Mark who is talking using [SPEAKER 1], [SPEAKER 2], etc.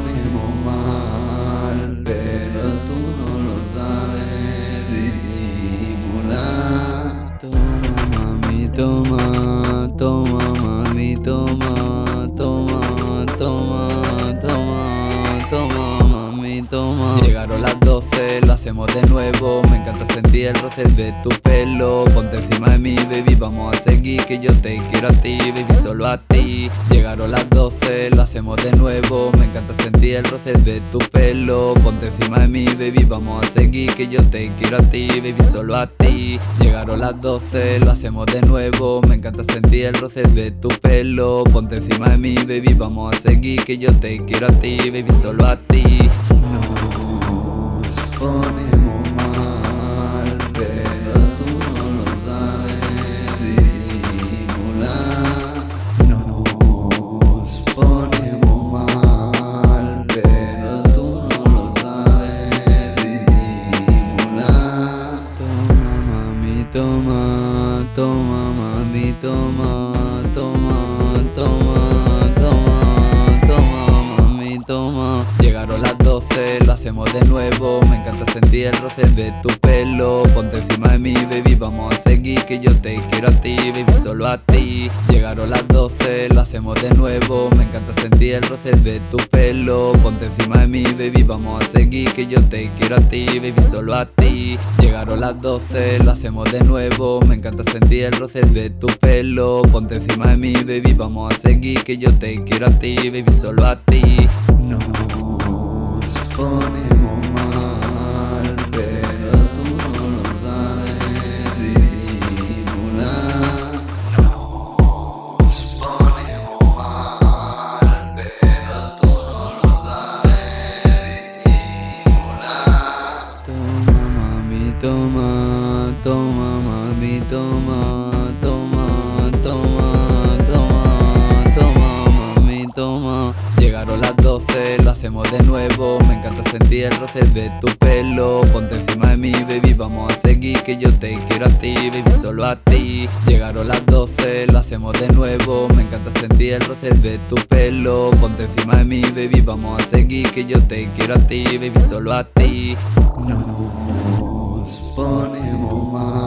[SPEAKER 1] sabemos mal, pero tú no lo sabes disimular. Toma mami, toma, toma mami, toma, toma, toma, toma, toma mami, toma. Llegaron las 12, lo hacemos de nuevo, me encanta sentir el roce de tu pelo. Ponte encima de mí, baby, vamos a seguir, que yo te quiero a ti, baby, solo a ti. Llegaron las 12, lo hacemos de nuevo. Me encanta sentir el roce de tu pelo. Ponte encima de mí, baby, vamos a seguir Que yo te quiero a ti, baby, solo a ti. Llegaron las 12, lo hacemos de nuevo. Me encanta sentir el roce de tu pelo. Ponte encima de mí, baby, vamos a seguir Que yo te quiero a ti, baby, solo a ti toma, toma mami, toma, toma, toma, toma, toma mami, toma. Llegaron las 12, lo hacemos de nuevo. Me encanta sentir el roce de tu pelo. Ponte encima de mí, baby, vamos a seguir Que yo te quiero a ti, baby, solo a ti. Llegaron las 12, lo hacemos de nuevo. Me encanta sentir el roce de tu pelo. Ponte encima de mí, baby, vamos a seguir Que yo te quiero a ti, baby, solo a ti Llegaron las 12, lo hacemos de nuevo. Me encanta sentir el roce de tu pelo. Ponte encima de mí, baby, vamos a seguir Que yo te quiero a ti, baby, solo a ti. Nos mami, toma, toma, toma, toma, toma mami, toma. Llegaron las 12, lo hacemos de nuevo. Me encanta sentir el roce de tu pelo. Ponte encima de mí, baby, vamos a seguir Que yo te quiero a ti, baby, solo a ti. Llegaron las 12, lo hacemos de nuevo. Me encanta sentir el roce de tu pelo. Ponte encima de mí, baby, vamos a seguir Que yo te quiero a ti, baby, solo a ti. Nos ponemos mal,